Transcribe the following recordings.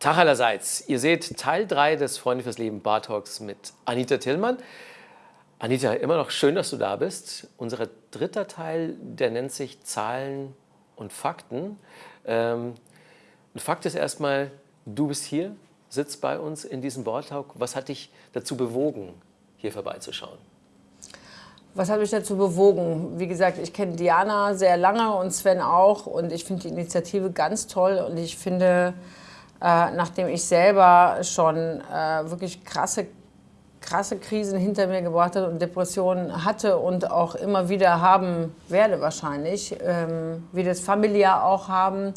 Tag allerseits. Ihr seht Teil 3 des Freunde fürs Leben Bar Talks mit Anita Tillmann. Anita, immer noch schön, dass du da bist. Unser dritter Teil, der nennt sich Zahlen und Fakten. Ähm, ein Fakt ist erstmal, du bist hier, sitzt bei uns in diesem Bar Talk. Was hat dich dazu bewogen, hier vorbeizuschauen? Was hat mich dazu bewogen? Wie gesagt, ich kenne Diana sehr lange und Sven auch und ich finde die Initiative ganz toll und ich finde, äh, nachdem ich selber schon äh, wirklich krasse, krasse Krisen hinter mir gebracht habe und Depressionen hatte und auch immer wieder haben werde wahrscheinlich, ähm, wie das familiär auch haben,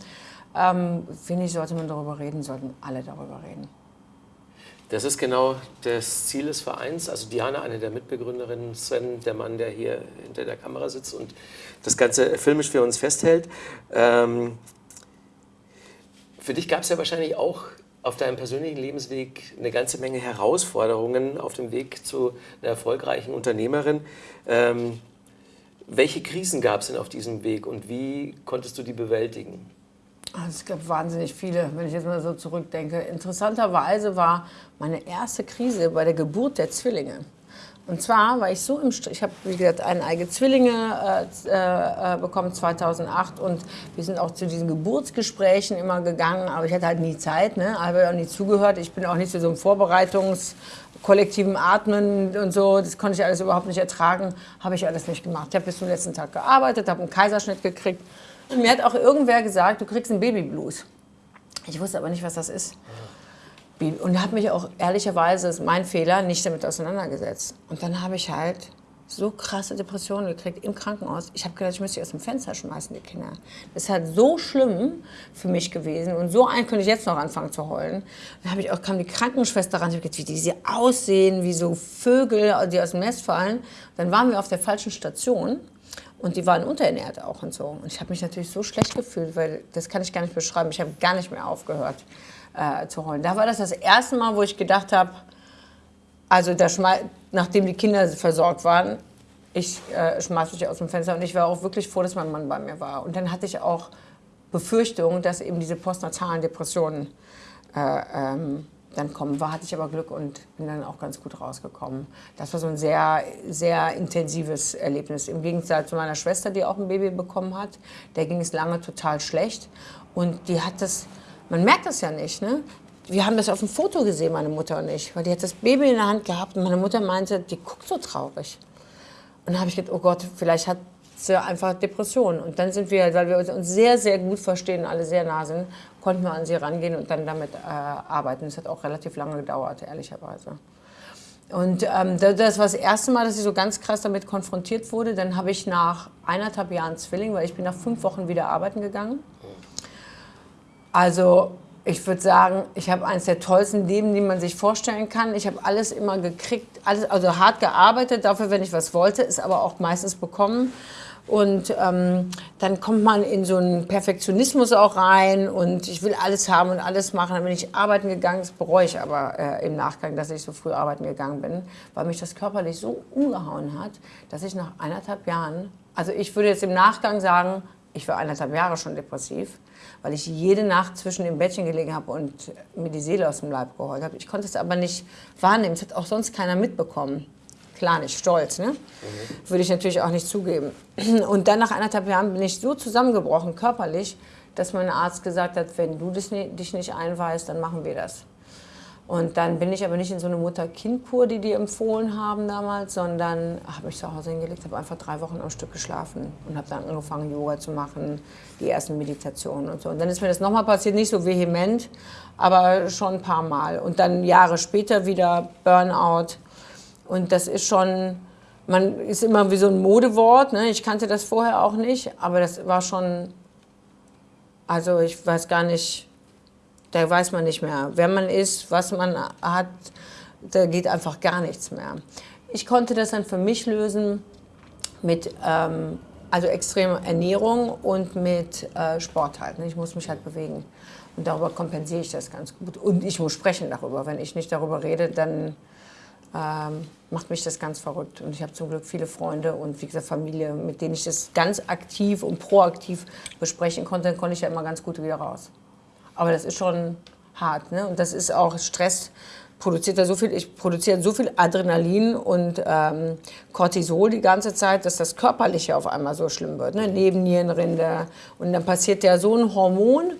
ähm, finde ich, sollte man darüber reden, sollten alle darüber reden. Das ist genau das Ziel des Vereins. Also Diana, eine der Mitbegründerinnen, Sven, der Mann, der hier hinter der Kamera sitzt und das Ganze filmisch für uns festhält. Ähm, für dich gab es ja wahrscheinlich auch auf deinem persönlichen Lebensweg eine ganze Menge Herausforderungen auf dem Weg zu einer erfolgreichen Unternehmerin. Ähm, welche Krisen gab es denn auf diesem Weg und wie konntest du die bewältigen? Also es gab wahnsinnig viele, wenn ich jetzt mal so zurückdenke. Interessanterweise war meine erste Krise bei der Geburt der Zwillinge. Und zwar war ich so im Stress, ich habe, wie gesagt, eineige Zwillinge äh, äh, bekommen 2008 und wir sind auch zu diesen Geburtsgesprächen immer gegangen, aber ich hatte halt nie Zeit, ne? habe auch nie zugehört. Ich bin auch nicht zu so einem Vorbereitungs- kollektiven Atmen und so, das konnte ich alles überhaupt nicht ertragen, habe ich alles nicht gemacht. Ich habe bis zum letzten Tag gearbeitet, habe einen Kaiserschnitt gekriegt und mir hat auch irgendwer gesagt, du kriegst einen Babyblues. Ich wusste aber nicht, was das ist. Und habe mich auch ehrlicherweise, das ist mein Fehler, nicht damit auseinandergesetzt. Und dann habe ich halt so krasse Depressionen gekriegt im Krankenhaus. Ich habe gedacht, ich müsste sie aus dem Fenster schmeißen, die Kinder. Das ist halt so schlimm für mich gewesen. Und so ein könnte ich jetzt noch anfangen zu heulen. Dann habe ich auch, kam die Krankenschwester ran, ich habe gedacht, wie die aussehen, wie so Vögel, die aus dem Nest fallen. Dann waren wir auf der falschen Station. Und die waren unterernährt auch und so. Und ich habe mich natürlich so schlecht gefühlt, weil das kann ich gar nicht beschreiben. Ich habe gar nicht mehr aufgehört äh, zu heulen. Da war das das erste Mal, wo ich gedacht habe, also nachdem die Kinder versorgt waren, ich äh, schmeiß mich aus dem Fenster und ich war auch wirklich froh, dass mein Mann bei mir war. Und dann hatte ich auch Befürchtungen, dass eben diese postnatalen Depressionen äh, ähm, dann kommen. War hatte ich aber Glück und bin dann auch ganz gut rausgekommen. Das war so ein sehr, sehr intensives Erlebnis. Im Gegensatz zu meiner Schwester, die auch ein Baby bekommen hat, der ging es lange total schlecht und die hat das man merkt das ja nicht, ne? Wir haben das auf dem Foto gesehen, meine Mutter und ich, weil die hat das Baby in der Hand gehabt und meine Mutter meinte, die guckt so traurig. Und dann habe ich gedacht, oh Gott, vielleicht hat sie einfach Depressionen. Und dann sind wir, weil wir uns sehr, sehr gut verstehen, alle sehr nah sind, konnten wir an sie rangehen und dann damit äh, arbeiten. Das hat auch relativ lange gedauert, ehrlicherweise. Und ähm, das war das erste Mal, dass ich so ganz krass damit konfrontiert wurde. Dann habe ich nach eineinhalb Jahren Zwilling, weil ich bin nach fünf Wochen wieder arbeiten gegangen. Also ich würde sagen, ich habe eines der tollsten Leben, die man sich vorstellen kann. Ich habe alles immer gekriegt, alles, also hart gearbeitet dafür, wenn ich was wollte, ist aber auch meistens bekommen. Und ähm, dann kommt man in so einen Perfektionismus auch rein und ich will alles haben und alles machen. Dann bin ich arbeiten gegangen, das bereue ich aber äh, im Nachgang, dass ich so früh arbeiten gegangen bin, weil mich das körperlich so umgehauen hat, dass ich nach eineinhalb Jahren, also ich würde jetzt im Nachgang sagen, ich war eineinhalb Jahre schon depressiv, weil ich jede Nacht zwischen dem Bettchen gelegen habe und mir die Seele aus dem Leib geheult habe. Ich konnte es aber nicht wahrnehmen. Es hat auch sonst keiner mitbekommen. Klar nicht stolz, ne? Mhm. Würde ich natürlich auch nicht zugeben. Und dann nach eineinhalb Jahren bin ich so zusammengebrochen, körperlich, dass mein Arzt gesagt hat, wenn du dich nicht einweist, dann machen wir das. Und dann bin ich aber nicht in so eine Mutter-Kind-Kur, die die empfohlen haben damals, sondern habe mich zu Hause hingelegt, habe einfach drei Wochen am Stück geschlafen und habe dann angefangen, Yoga zu machen, die ersten Meditationen und so. Und dann ist mir das nochmal passiert, nicht so vehement, aber schon ein paar Mal. Und dann Jahre später wieder Burnout. Und das ist schon, man ist immer wie so ein Modewort, ne? ich kannte das vorher auch nicht, aber das war schon, also ich weiß gar nicht, da weiß man nicht mehr, wer man ist, was man hat, da geht einfach gar nichts mehr. Ich konnte das dann für mich lösen mit ähm, also extremer Ernährung und mit äh, Sport halt. Ne? Ich muss mich halt bewegen. Und darüber kompensiere ich das ganz gut. Und ich muss sprechen darüber. Wenn ich nicht darüber rede, dann ähm, macht mich das ganz verrückt. Und ich habe zum Glück viele Freunde und wie gesagt Familie, mit denen ich das ganz aktiv und proaktiv besprechen konnte. Dann konnte ich ja immer ganz gut wieder raus. Aber das ist schon hart. Ne? Und das ist auch Stress produziert da so viel, ich produziere so viel Adrenalin und ähm, Cortisol die ganze Zeit, dass das Körperliche auf einmal so schlimm wird. Ne? Nebennierenrinde. Und dann passiert ja so ein Hormon,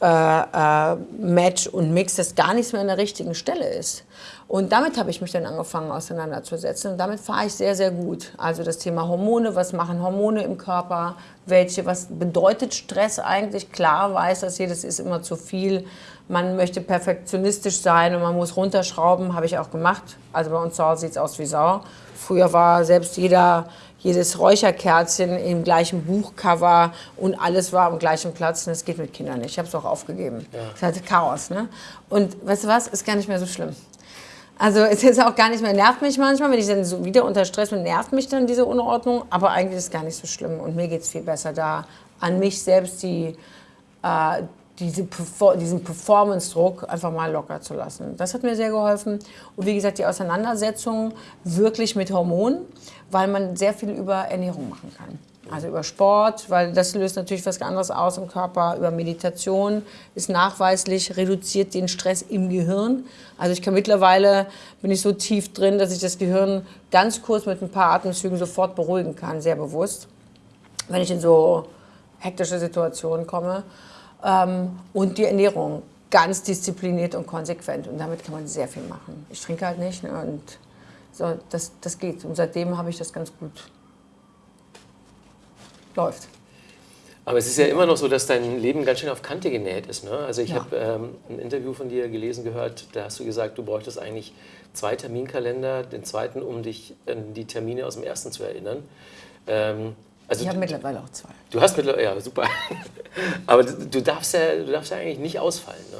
äh, äh, Match und Mix, das gar nichts mehr an der richtigen Stelle ist. Und damit habe ich mich dann angefangen auseinanderzusetzen. Und damit fahre ich sehr, sehr gut. Also das Thema Hormone, was machen Hormone im Körper, welche, was bedeutet Stress eigentlich? Klar weiß das jedes ist immer zu viel. Man möchte perfektionistisch sein und man muss runterschrauben, habe ich auch gemacht. Also bei uns zu sieht es aus wie Sau. Früher war selbst jeder, jedes Räucherkerzchen im gleichen Buchcover und alles war am gleichen Platz. Und das geht mit Kindern nicht. Ich habe es auch aufgegeben. Ja. Das hatte Chaos. Ne? Und weißt du was? Ist gar nicht mehr so schlimm. Also es ist auch gar nicht mehr, nervt mich manchmal, wenn ich dann so wieder unter Stress bin, nervt mich dann diese Unordnung, aber eigentlich ist es gar nicht so schlimm und mir geht es viel besser da, an mich selbst die, äh, diese, diesen Performance-Druck einfach mal locker zu lassen. Das hat mir sehr geholfen und wie gesagt die Auseinandersetzung wirklich mit Hormonen, weil man sehr viel über Ernährung machen kann. Also über Sport, weil das löst natürlich was anderes aus im Körper. Über Meditation ist nachweislich, reduziert den Stress im Gehirn. Also ich kann mittlerweile, bin ich so tief drin, dass ich das Gehirn ganz kurz mit ein paar Atemzügen sofort beruhigen kann, sehr bewusst, wenn ich in so hektische Situationen komme. Ähm, und die Ernährung, ganz diszipliniert und konsequent. Und damit kann man sehr viel machen. Ich trinke halt nicht ne, und so, das, das geht. Und seitdem habe ich das ganz gut läuft. Aber es ist ja immer noch so, dass dein Leben ganz schön auf Kante genäht ist. Ne? Also ich ja. habe ähm, ein Interview von dir gelesen, gehört, da hast du gesagt, du bräuchtest eigentlich zwei Terminkalender, den zweiten, um dich an die Termine aus dem ersten zu erinnern. Ähm, also ich habe mittlerweile auch zwei. Du hast mittlerweile, ja super. Aber du darfst ja, du darfst ja eigentlich nicht ausfallen. Ne?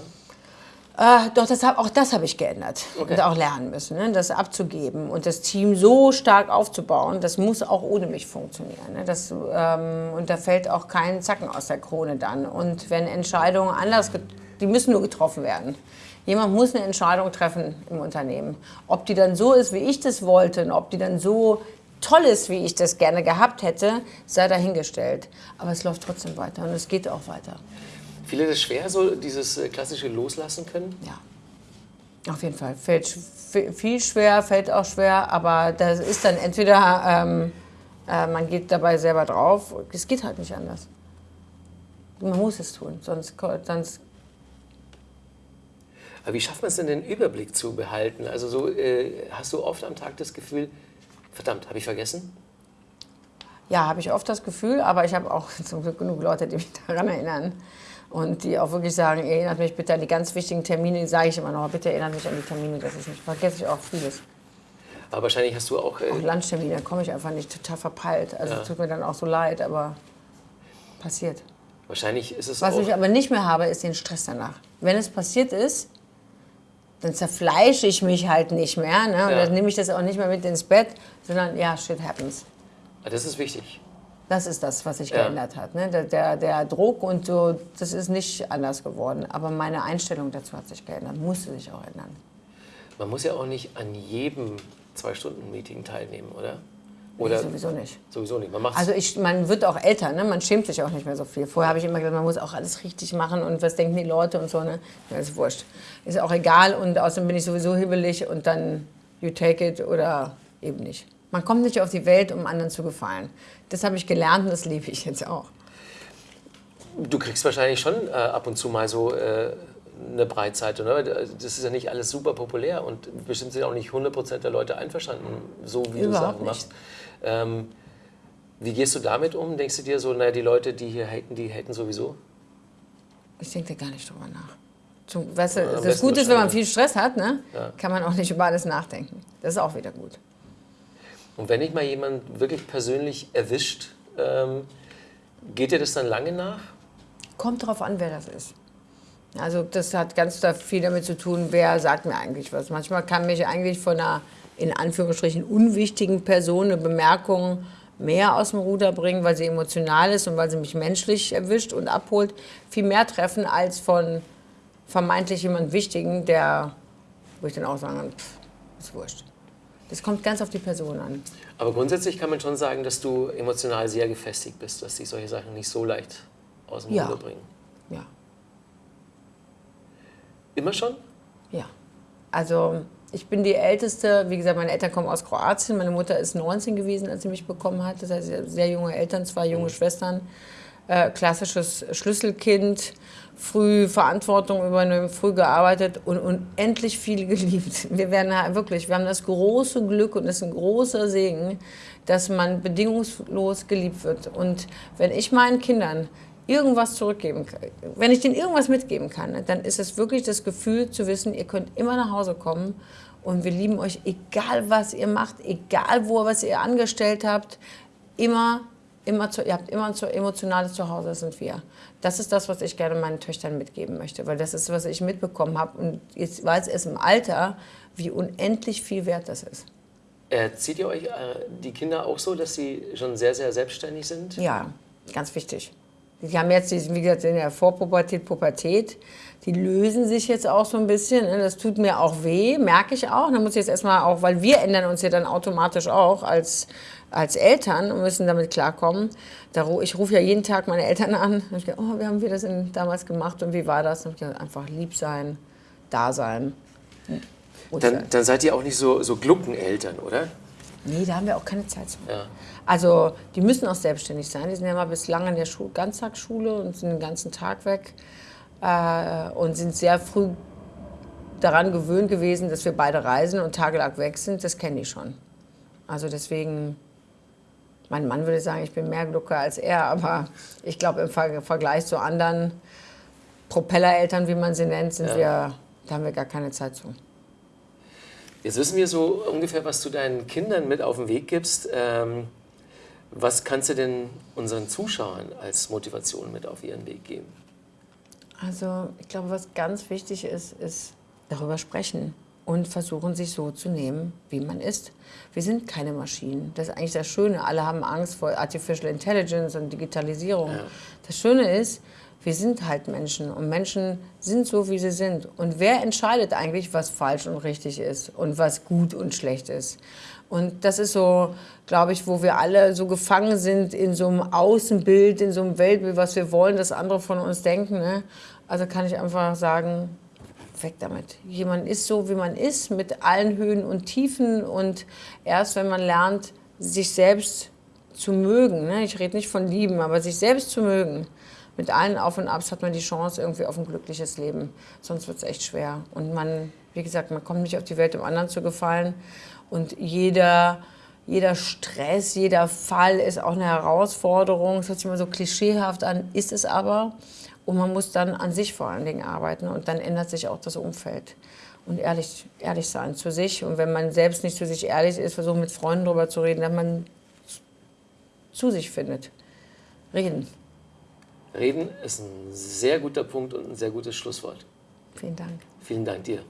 Äh, doch, das hab, auch das habe ich geändert okay. und auch lernen müssen, ne? das abzugeben und das Team so stark aufzubauen, das muss auch ohne mich funktionieren. Ne? Das, ähm, und da fällt auch kein Zacken aus der Krone dann. Und wenn Entscheidungen anders, die müssen nur getroffen werden. Jemand muss eine Entscheidung treffen im Unternehmen. Ob die dann so ist, wie ich das wollte, und ob die dann so toll ist, wie ich das gerne gehabt hätte, sei dahingestellt. Aber es läuft trotzdem weiter und es geht auch weiter. Viele das schwer, so dieses äh, klassische Loslassen können? Ja. Auf jeden Fall. Fällt viel schwer, fällt auch schwer, aber das ist dann entweder, ähm, äh, man geht dabei selber drauf, es geht halt nicht anders. Man muss es tun, sonst, sonst aber wie schafft man es denn, den Überblick zu behalten? Also so, äh, hast du oft am Tag das Gefühl, verdammt, habe ich vergessen? Ja, habe ich oft das Gefühl, aber ich habe auch zum Glück genug Leute, die mich daran erinnern und die auch wirklich sagen, erinnert mich bitte an die ganz wichtigen Termine, sage ich immer noch, bitte erinnert mich an die Termine, das ist nicht, vergesse ich auch vieles. Aber wahrscheinlich hast du auch... Äh auch Lunchtermine, da komme ich einfach nicht total verpeilt. Also ja. tut mir dann auch so leid, aber passiert. Wahrscheinlich ist es Was ich aber nicht mehr habe, ist den Stress danach. Wenn es passiert ist, dann zerfleische ich mich halt nicht mehr. Ne? Und ja. dann nehme ich das auch nicht mehr mit ins Bett, sondern ja, shit happens. Das ist wichtig. Das ist das, was sich ja. geändert hat. Ne? Der, der, der, Druck und so, das ist nicht anders geworden. Aber meine Einstellung dazu hat sich geändert, musste sich auch ändern. Man muss ja auch nicht an jedem Zwei-Stunden-Meeting teilnehmen, oder? Oder nee, sowieso nicht. Sowieso nicht. Man also ich, man wird auch älter, ne? man schämt sich auch nicht mehr so viel. Vorher habe ich immer gesagt, man muss auch alles richtig machen und was denken die Leute und so. Ne? Das ist wurscht. Ist auch egal und außerdem bin ich sowieso hibbelig und dann you take it oder eben nicht. Man kommt nicht auf die Welt, um anderen zu gefallen. Das habe ich gelernt und das liebe ich jetzt auch. Du kriegst wahrscheinlich schon äh, ab und zu mal so äh, eine Breitseite. Ne? Das ist ja nicht alles super populär und bestimmt sind auch nicht 100% der Leute einverstanden, so wie Überhaupt du Sachen machst. Ähm, wie gehst du damit um? Denkst du dir so, naja, die Leute, die hier haten, die haten sowieso? Ich denke da gar nicht drüber nach. Zum, weißt du, ja, das Gute ist, wenn man viel Stress hat, ne, ja. kann man auch nicht über alles nachdenken. Das ist auch wieder gut. Und wenn dich mal jemand wirklich persönlich erwischt, ähm, geht dir das dann lange nach? Kommt darauf an, wer das ist. Also das hat ganz viel damit zu tun, wer sagt mir eigentlich was. Manchmal kann mich eigentlich von einer in Anführungsstrichen unwichtigen Person eine Bemerkung mehr aus dem Ruder bringen, weil sie emotional ist und weil sie mich menschlich erwischt und abholt, viel mehr treffen als von vermeintlich jemand Wichtigen, der, wo ich dann auch sagen pff, ist wurscht. Das kommt ganz auf die Person an. Aber grundsätzlich kann man schon sagen, dass du emotional sehr gefestigt bist, dass dich solche Sachen nicht so leicht aus dem ja. Ruder bringen. Ja. Immer schon? Ja. Also ich bin die Älteste. Wie gesagt, meine Eltern kommen aus Kroatien. Meine Mutter ist 19 gewesen, als sie mich bekommen hat. Das heißt, sehr junge Eltern, zwei junge mhm. Schwestern. Äh, klassisches Schlüsselkind, früh Verantwortung übernehmen, früh gearbeitet und unendlich viel geliebt. Wir werden wirklich, wir haben das große Glück und das ist ein großer Segen, dass man bedingungslos geliebt wird. Und wenn ich meinen Kindern irgendwas zurückgeben kann, wenn ich denen irgendwas mitgeben kann, dann ist es wirklich das Gefühl zu wissen, ihr könnt immer nach Hause kommen und wir lieben euch, egal was ihr macht, egal wo, was ihr angestellt habt, immer, immer zu, ihr habt immer ein emotionales Zuhause, das sind wir. Das ist das, was ich gerne meinen Töchtern mitgeben möchte, weil das ist, was ich mitbekommen habe und jetzt weiß es im Alter, wie unendlich viel wert das ist. Erzieht ihr euch äh, die Kinder auch so, dass sie schon sehr, sehr selbstständig sind? Ja, ganz wichtig. Die haben jetzt, wie gesagt, in der Vorpubertät, Pubertät, die lösen sich jetzt auch so ein bisschen. Das tut mir auch weh, merke ich auch. Da muss ich jetzt erstmal auch, weil wir ändern uns ja dann automatisch auch als, als Eltern und müssen damit klarkommen. Ich rufe ja jeden Tag meine Eltern an. Und ich gedacht, oh, wie haben wir das denn damals gemacht und wie war das? Und ich gedacht, einfach lieb sein, da sein. Dann, dann, seid ihr auch nicht so, so Gluckeneltern, oder? Nee, da haben wir auch keine Zeit zu. Ja. Also die müssen auch selbstständig sein. Die sind ja mal bislang in der Schul Ganztagsschule und sind den ganzen Tag weg äh, und sind sehr früh daran gewöhnt gewesen, dass wir beide reisen und tagelang weg sind. Das kenne ich schon. Also deswegen, mein Mann würde sagen, ich bin mehr Glucker als er, aber ich glaube im Vergleich zu anderen Propellereltern, wie man sie nennt, sind ja. wir, da haben wir gar keine Zeit zu. Jetzt wissen wir so ungefähr, was du deinen Kindern mit auf den Weg gibst. Ähm was kannst du denn unseren Zuschauern als Motivation mit auf ihren Weg geben? Also ich glaube, was ganz wichtig ist, ist darüber sprechen und versuchen, sich so zu nehmen, wie man ist. Wir sind keine Maschinen. Das ist eigentlich das Schöne. Alle haben Angst vor Artificial Intelligence und Digitalisierung. Ja. Das Schöne ist, wir sind halt Menschen und Menschen sind so, wie sie sind. Und wer entscheidet eigentlich, was falsch und richtig ist und was gut und schlecht ist? Und das ist so, glaube ich, wo wir alle so gefangen sind in so einem Außenbild, in so einem Weltbild, was wir wollen, dass andere von uns denken. Ne? Also kann ich einfach sagen, weg damit. Jemand ist so, wie man ist, mit allen Höhen und Tiefen. Und erst wenn man lernt, sich selbst zu mögen, ne? ich rede nicht von lieben, aber sich selbst zu mögen, mit allen Auf und Abs hat man die Chance irgendwie auf ein glückliches Leben. Sonst wird es echt schwer. Und man, wie gesagt, man kommt nicht auf die Welt, um anderen zu gefallen. Und jeder, jeder Stress, jeder Fall ist auch eine Herausforderung. Das hört sich immer so klischeehaft an, ist es aber. Und man muss dann an sich vor allen Dingen arbeiten und dann ändert sich auch das Umfeld. Und ehrlich, ehrlich sein zu sich. Und wenn man selbst nicht zu sich ehrlich ist, versuchen mit Freunden darüber zu reden, dass man zu sich findet. Reden. Reden ist ein sehr guter Punkt und ein sehr gutes Schlusswort. Vielen Dank. Vielen Dank dir.